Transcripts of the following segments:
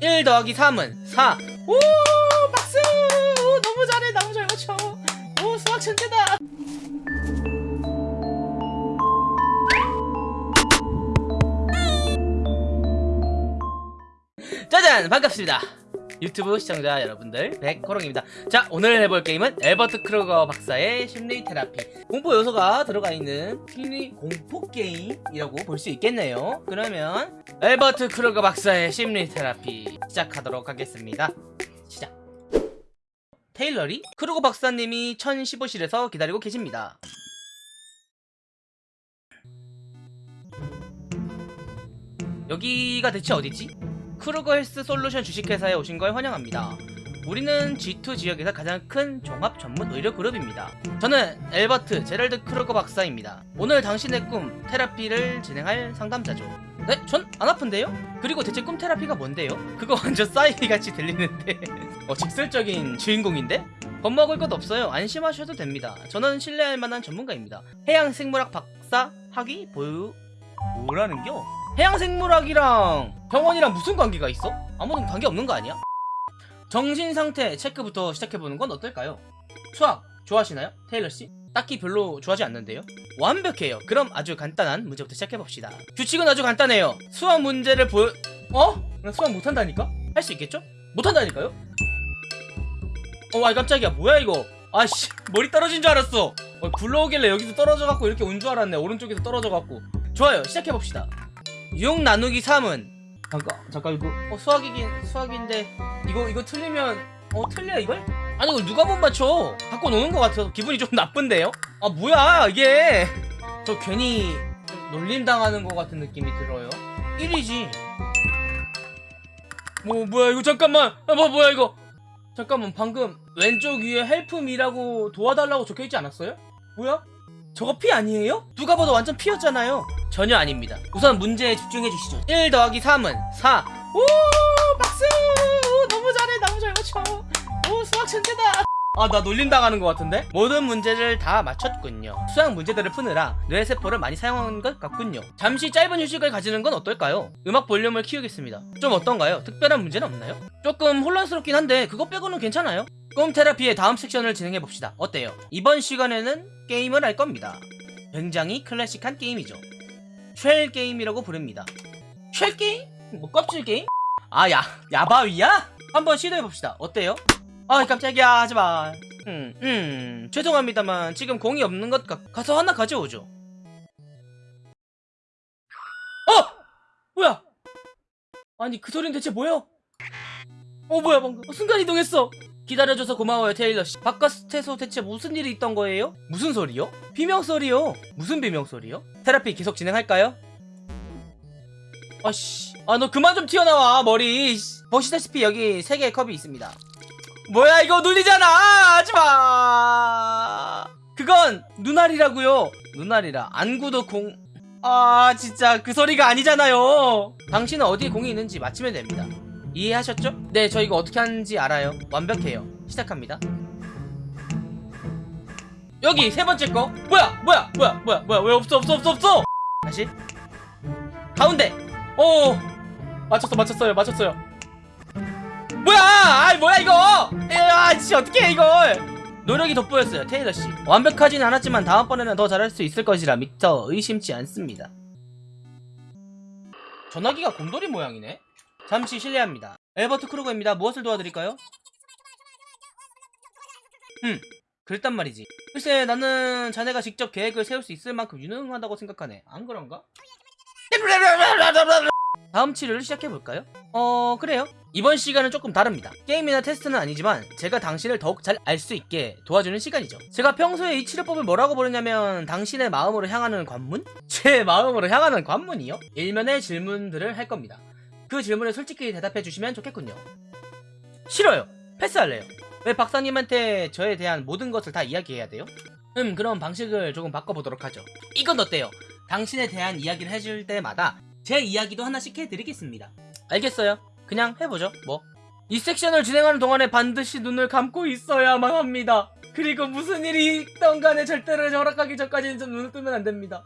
1 더하기 3은 4. 오, 박수! 오, 너무 잘해. 너무 잘 맞춰. 오, 수학 천재다. 짜잔! 반갑습니다. 유튜브 시청자 여러분들 백호롱입니다. 자 오늘 해볼 게임은 엘버트 크루거 박사의 심리 테라피. 공포 요소가 들어가 있는 심리 공포 게임이라고 볼 수 있겠네요. 그러면 엘버트 크루거 박사의 심리 테라피 시작하도록 하겠습니다. 시작. 테일러리 크루거 박사님이 1015실에서 기다리고 계십니다. 여기가 대체 어디지? 크루거 헬스 솔루션 주식회사에 오신 걸 환영합니다. 우리는 G2 지역에서 가장 큰 종합 전문 의료 그룹입니다. 저는 엘버트 제럴드 크루거 박사입니다. 오늘 당신의 꿈 therapy를 진행할 상담자죠. 네? 전 안 아픈데요? 그리고 대체 꿈 테라피가 뭔데요? 그거 완전 싸이기 같이 들리는데 어, 직설적인 주인공인데? 겁먹을 것 없어요. 안심하셔도 됩니다. 저는 신뢰할 만한 전문가입니다. 해양 생물학 박사 학위 보유 뭐라는겨? 해양생물학이랑 병원이랑 무슨 관계가 있어? 아무런 관계 없는 거 아니야? 정신상태 체크부터 시작해보는 건 어떨까요? 수학 좋아하시나요? 테일러씨? 딱히 별로 좋아하지 않는데요? 완벽해요 그럼 아주 간단한 문제부터 시작해봅시다 규칙은 아주 간단해요 수학 문제를 보여... 어? 나 수학 못한다니까? 할 수 있겠죠? 못한다니까요? 어, 아이 깜짝이야 뭐야 이거 아씨 머리 떨어진 줄 알았어 어, 굴러오길래 여기서 떨어져갖고 이렇게 온 줄 알았네 오른쪽에서 떨어져갖고 좋아요 시작해봅시다 6 나누기 3은 잠깐 잠깐 이거 어 수학이긴 수학인데 이거 이거 틀리면 어 틀려 이걸? 아니 이걸 누가 못 맞춰 갖고 노는 것 같아서 기분이 좀 나쁜데요? 아 뭐야 이게 저 괜히 좀 놀림 당하는 것 같은 느낌이 들어요 1이지 뭐 뭐야 이거 잠깐만 아, 뭐 뭐야 이거 잠깐만 방금 왼쪽 위에 헬프미라고 도와달라고 적혀있지 않았어요? 뭐야? 저거 피 아니에요? 누가 봐도 완전 피였잖아요 전혀 아닙니다. 우선 문제에 집중해 주시죠. 1 더하기 3은 4 오 박수! 오, 너무 잘해. 너무 잘 맞춰. 오 수학 천재다. 아 나 놀림당하는 것 같은데? 모든 문제를 다 맞췄군요. 수학 문제들을 푸느라 뇌세포를 많이 사용한 것 같군요. 잠시 짧은 휴식을 가지는 건 어떨까요? 음악 볼륨을 키우겠습니다. 좀 어떤가요? 특별한 문제는 없나요? 조금 혼란스럽긴 한데 그거 빼고는 괜찮아요? 꿈 therapy의 다음 섹션을 진행해 봅시다. 어때요? 이번 시간에는 게임을 할 겁니다. 굉장히 클래식한 게임이죠 shell 게임이라고 부릅니다 shell 게임? 뭐 껍질 게임? 아 야, 야바위야? 한번 시도해봅시다 어때요? 아 깜짝이야 하지마 음, 음 죄송합니다만 지금 공이 없는 것 같... 가서 하나 가져오죠 어! 뭐야 아니 그 소린 대체 뭐야 어 뭐야 방금 어, 순간이동했어 기다려줘서 고마워요 테일러씨. 바깥에서 대체 무슨 일이 있던 거예요? 무슨 소리요? 비명소리요? 무슨 비명소리요? 테라피 계속 진행할까요? 아씨 아 너 그만 좀 튀어나와 머리. 보시다시피 여기 세 개의 컵이 있습니다. 뭐야 이거 눈이잖아. 하지마. 그건 눈알이라고요. 눈알이라 안구도 공... 아 진짜 그 소리가 아니잖아요. 당신은 어디에 공이 있는지 맞히면 됩니다 이해하셨죠? 네, 저 이거 어떻게 하는지 알아요. 완벽해요. 시작합니다. 여기 세 번째 거. 뭐야? 뭐야? 뭐야? 뭐야? 뭐야? 왜 없어? 없어? 없어? 없어? 다시. 가운데. 오. 맞췄어. 맞췄어요. 맞췄어요. 뭐야? 아이 뭐야 이거? 아, 씨 어떻게 해 이걸? 노력이 돋보였어요. 테일러 씨. 완벽하진 않았지만 다음번에는 더 잘할 수 있을 것이라 미처 의심치 않습니다. 전화기가 곰돌이 모양이네. 잠시 실례합니다. 엘버트 크루거입니다. 무엇을 도와드릴까요? 음, 그랬단 말이지. 글쎄, 나는 자네가 직접 계획을 세울 수 있을 만큼 유능하다고 생각하네. 안 그런가? 다음 치료를 시작해볼까요? 어, 그래요. 이번 시간은 조금 다릅니다. 게임이나 테스트는 아니지만 제가 당신을 더욱 잘 알 수 있게 도와주는 시간이죠. 제가 평소에 이 치료법을 뭐라고 부르냐면 당신의 마음으로 향하는 관문? 제 마음으로 향하는 관문이요? 일면의 질문들을 할 겁니다. 그 질문에 솔직히 대답해 주시면 좋겠군요. 싫어요. 패스할래요. 왜 박사님한테 저에 대한 모든 것을 다 이야기해야 돼요? 음, 그럼 방식을 조금 바꿔보도록 하죠. 이건 어때요? 당신에 대한 이야기를 해줄 때마다 제 이야기도 하나씩 해드리겠습니다. 알겠어요. 그냥 해보죠, 뭐. 이 섹션을 진행하는 동안에 반드시 눈을 감고 있어야만 합니다. 그리고 무슨 일이 있던 간에 절대로 허락하기 전까지는 좀 눈을 뜨면 안 됩니다.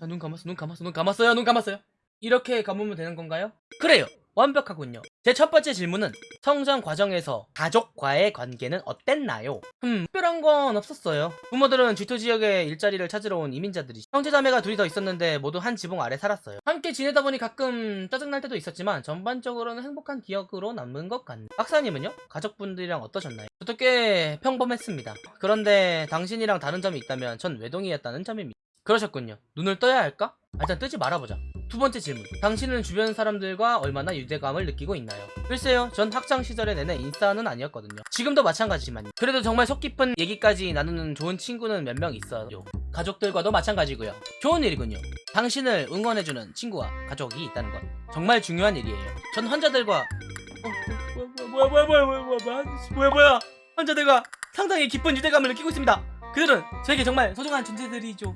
자, 눈 감았어, 눈 감았어, 눈 감았어요, 눈 감았어요. 이렇게 감으면 되는 건가요? 그래요. 완벽하군요. 제 첫 번째 질문은 성장 과정에서 가족과의 관계는 어땠나요? 음, 특별한 건 없었어요. 부모들은 G2 지역에 일자리를 찾으러 온 이민자들이 형제자매가 둘이 더 있었는데 모두 한 지붕 아래 살았어요. 함께 지내다 보니 가끔 짜증날 때도 있었지만 전반적으로는 행복한 기억으로 남은 것 같네요. 박사님은요? 가족분들이랑 어떠셨나요? 저도 꽤 평범했습니다. 그런데 당신이랑 다른 점이 있다면 전 외동이었다는 점입니다. 그러셨군요. 눈을 떠야 할까? 아, 일단 뜨지 말아보자. 두 번째 질문. 당신은 주변 사람들과 얼마나 유대감을 느끼고 있나요? 글쎄요, 전 학창 시절에 내내 인싸는 아니었거든요. 지금도 마찬가지지만요. 그래도 정말 속 깊은 얘기까지 나누는 좋은 친구는 몇 명 있어요. 가족들과도 마찬가지고요. 좋은 일이군요. 당신을 응원해주는 친구와 가족이 있다는 건 정말 중요한 일이에요. 전 환자들과 어, 뭐야 뭐야 뭐야 뭐야 뭐야 뭐야 뭐야 뭐야 뭐야 환자들과 상당히 깊은 유대감을 느끼고 있습니다. 그들은 저에게 정말 소중한 존재들이죠.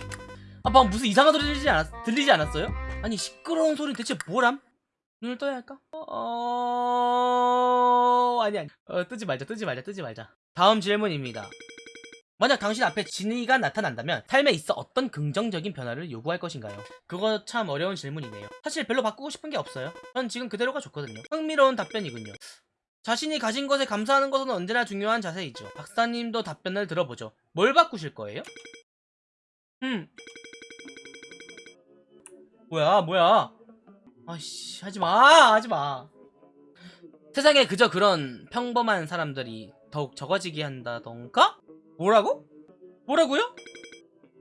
아, 방금 무슨 이상한 소리 들리지, 않았, 들리지 않았어요? 아니, 시끄러운 소리 대체 뭐람? 눈을 떠야 할까? 어... 아니, 아니. 어, 뜨지 말자, 뜨지 말자, 뜨지 말자. 다음 질문입니다. 만약 당신 앞에 진이가 나타난다면 삶에 있어 어떤 긍정적인 변화를 요구할 것인가요? 그거 참 어려운 질문이네요. 사실 별로 바꾸고 싶은 게 없어요. 전 지금 그대로가 좋거든요. 흥미로운 답변이군요. 자신이 가진 것에 감사하는 것은 언제나 중요한 자세이죠. 박사님도 답변을 들어보죠. 뭘 바꾸실 거예요? 음. 뭐야, 뭐야. 아씨, 하지 마, 하지 마. 세상에 그저 그런 평범한 사람들이 더욱 적어지게 한다던가? 뭐라고? 뭐라고요?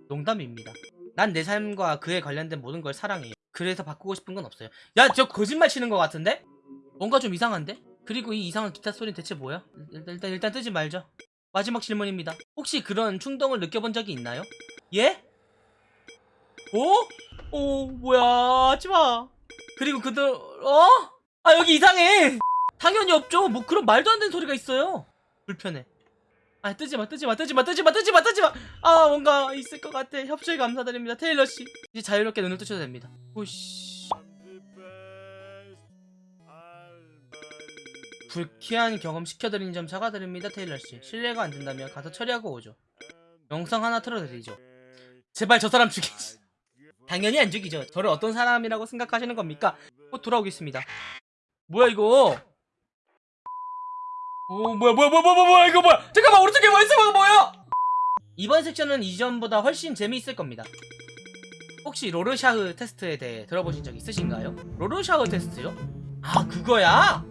농담입니다. 난 내 삶과 그에 관련된 모든 걸 사랑해요. 그래서 바꾸고 싶은 건 없어요. 야, 저 거짓말 치는 것 같은데? 뭔가 좀 이상한데? 그리고 이 이상한 기타 소리는 대체 뭐야? 일단, 일단, 일단 뜨지 말죠. 마지막 질문입니다. 혹시 그런 충동을 느껴본 적이 있나요? 예? 오? 오, 뭐야. 하지마. 그리고 그들, 어? 아, 여기 이상해. 당연히 없죠. 뭐 그런 말도 안 되는 소리가 있어요. 불편해. 아, 뜨지마, 뜨지마, 뜨지마, 뜨지마, 뜨지마, 뜨지마. 아, 뭔가 있을 것 같아. 협조에 감사드립니다. 테일러씨. 이제 자유롭게 눈을 뜨셔도 됩니다. 오씨. 불쾌한 경험 시켜드린 점 사과드립니다, 테일러씨. 실례가 안 된다면 가서 처리하고 오죠. 영상 하나 틀어드리죠. 제발 저 사람 죽이지. 당연히 안 죽이죠. 저를 어떤 사람이라고 생각하시는 겁니까? 곧 돌아오겠습니다. 뭐야 이거? 오 뭐야 뭐야 뭐야 뭐야 뭐야 이거 뭐야? 잠깐만 오른쪽에 뭐 있어 뭐야? 이번 섹션은 이전보다 훨씬 재미있을 겁니다. 혹시 로르샤흐 테스트에 대해 들어보신 적 있으신가요? 로르샤흐 테스트요? 아 그거야?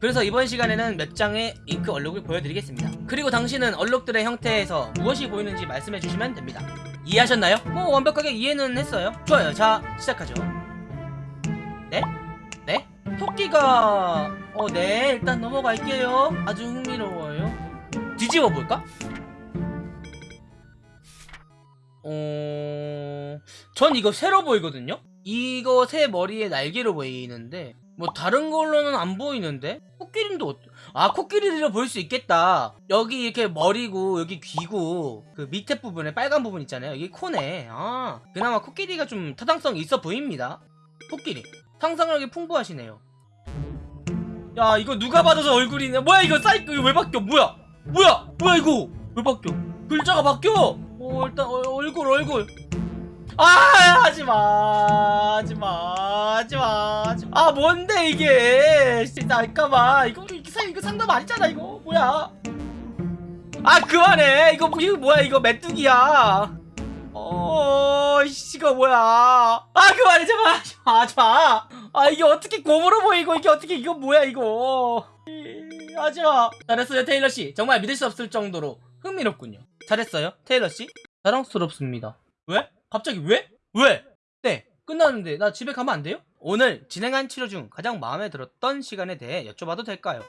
그래서 이번 시간에는 몇 장의 잉크 얼룩을 보여드리겠습니다. 그리고 당신은 얼룩들의 형태에서 무엇이 보이는지 말씀해 주시면 됩니다. 이해하셨나요? 뭐 완벽하게 이해는 했어요. 좋아요. 자 시작하죠. 네? 네? 토끼가 어 네 일단 넘어갈게요. 아주 흥미로워요. 뒤집어 볼까? 어... 전 이거 새로 보이거든요? 이거 새 머리에 날개로 보이는데 뭐 다른 걸로는 안 보이는데? 코끼리도 어때? 아 코끼리로 보일 수 있겠다. 여기 이렇게 머리고 여기 귀고 그 밑에 부분에 빨간 부분 있잖아요. 여기 코네. 아 그나마 코끼리가 좀 타당성이 있어 보입니다. 코끼리. 상상력이 풍부하시네요. 야 이거 누가 저 얼굴이네 뭐야 이거 사이클 이거 왜 바뀌어? 뭐야? 뭐야? 뭐야 이거? 왜 바뀌어? 글자가 바뀌어! 어 일단 어, 얼굴 얼굴 아 하지마 하지마 하지마 아 뭔데 이게? 진짜 알까봐 이거 이거 상- 이거 상담 아니잖아 이거. 뭐야? 아 그만해. 이거 뭐- 이거 뭐야? 이거 메뚜기야. 어 이거 뭐야? 아 그만해. 제발 하지마 하지마. 아 이게 어떻게 곰으로 보이고 이게 어떻게 이거 뭐야 이거. 이, 하지마. 잘했어요 테일러씨. 정말 믿을 수 없을 정도로 흥미롭군요. 잘했어요 테일러씨? 자랑스럽습니다. 왜? 갑자기 왜? 왜? 네 끝나는데 나 집에 가면 안 돼요? 오늘 진행한 치료 중 가장 마음에 들었던 시간에 대해 여쭤봐도 될까요?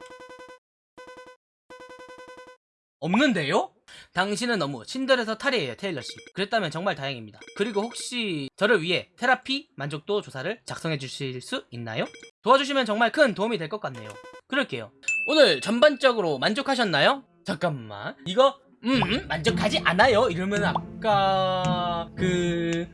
없는데요? 당신은 너무 친절해서 탈이에요 테일러씨 그랬다면 정말 다행입니다 그리고 혹시 저를 위해 테라피 만족도 조사를 작성해 주실 수 있나요? 도와주시면 정말 큰 도움이 될 것 같네요 그럴게요 오늘 전반적으로 만족하셨나요? 잠깐만 이거 음 만족하지 않아요. 이러면 아까 그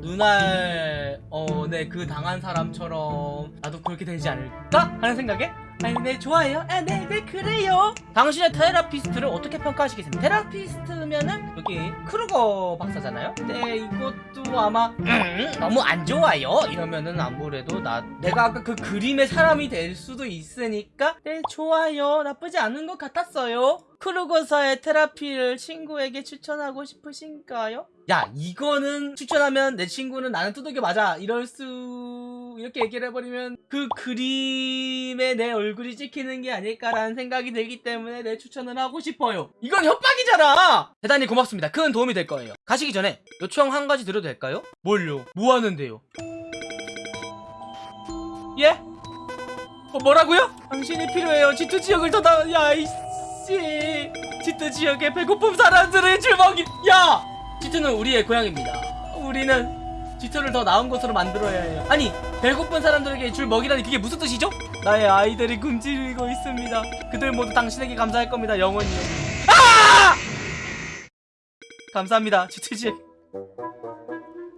눈알 어네 그 당한 사람처럼 나도 그렇게 되지 않을까? 하는 생각에? 아니 네 좋아요. 아네네 네, 그래요. 당신의 therapist를 어떻게 평가하시겠습니까? therapist면은 여기 크루거 박사잖아요? 네 이것도 아마 음, 너무 안 좋아요. 이러면은 아무래도 나 내가 아까 그 그림의 사람이 될 수도 있으니까 네 좋아요. 나쁘지 않은 것 같았어요. 크루거사의 therapy를 친구에게 추천하고 싶으신가요? 야 이거는 추천하면 내 친구는 나는 두들겨 맞아 이럴 수 이렇게 얘기를 해버리면 그 그림에 내 얼굴이 찍히는 게 아닐까라는 생각이 들기 때문에 내 추천을 하고 싶어요 이건 협박이잖아 대단히 고맙습니다 큰 도움이 될 거예요 가시기 전에 요청 한 가지 드려도 될까요? 뭘요? 뭐 하는데요? 예? 어, 뭐라고요? 당신이 필요해요 지투 지역을 더 나... 야 이씨 지투 지역에 배고픔 사람들을 줄먹이 야! 지투는 우리의 고향입니다. 우리는 지투를 더 나은 곳으로 만들어야 해요. 아니 배고픈 사람들에게 줄 먹이라니 그게 무슨 뜻이죠? 나의 아이들이 굶주리고 있습니다. 그들 모두 당신에게 감사할 겁니다 영원히요 아! 감사합니다 지투 지역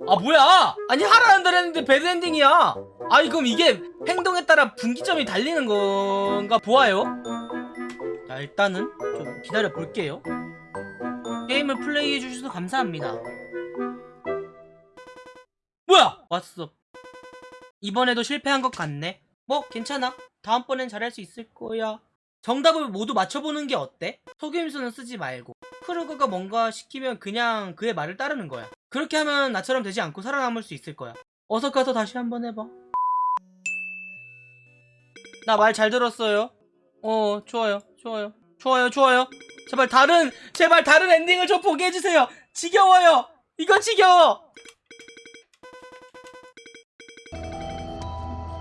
아 뭐야? 아니 하라는 대로 했는데 배드엔딩이야. 아니 그럼 이게 행동에 따라 분기점이 달리는 건가? 보아요. 자 일단은 좀 기다려 볼게요 게임을 플레이해 주셔서 감사합니다. 뭐야? 왔어. 이번에도 실패한 것 같네. 뭐 괜찮아. 다음번엔 잘할 수 있을 거야. 정답을 모두 맞춰보는 게 어때? 속임수는 쓰지 말고. 크루거가 뭔가 시키면 그냥 그의 말을 따르는 거야. 그렇게 하면 나처럼 되지 않고 살아남을 수 있을 거야. 어서 가서 다시 한번 해봐. 나 말 잘 들었어요. 어 좋아요. 좋아요. 좋아요. 좋아요 제발 다른 제발 다른 엔딩을 좀 보게 해주세요. 지겨워요. 이거 지겨워.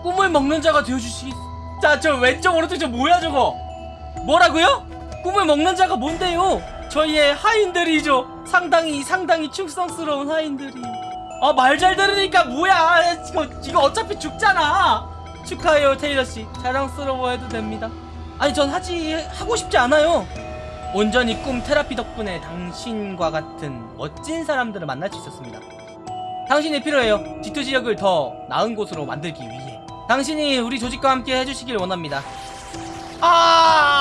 꿈을 먹는 자가 되어주시겠 자저 왼쪽 오른쪽 저 뭐야 저거? 뭐라고요? 꿈을 먹는 자가 뭔데요? 저희의 하인들이죠. 상당히 상당히 충성스러운 하인들이. 아 말 잘 들으니까 뭐야? 이거 이거 어차피 죽잖아. 축하해요 테일러씨. 자랑스러워해도 됩니다. 아니 전 하지 하고 싶지 않아요 온전히 꿈 테라피 덕분에 당신과 같은 멋진 사람들을 만날 수 있었습니다. 당신이 필요해요. G2 지역을 더 나은 곳으로 만들기 위해. 당신이 우리 조직과 함께 해주시길 원합니다. 아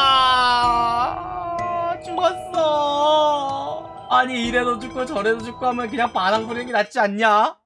죽었어. 아니 이래도 죽고 저래도 죽고 하면 그냥 바람 부리는 게 낫지 않냐?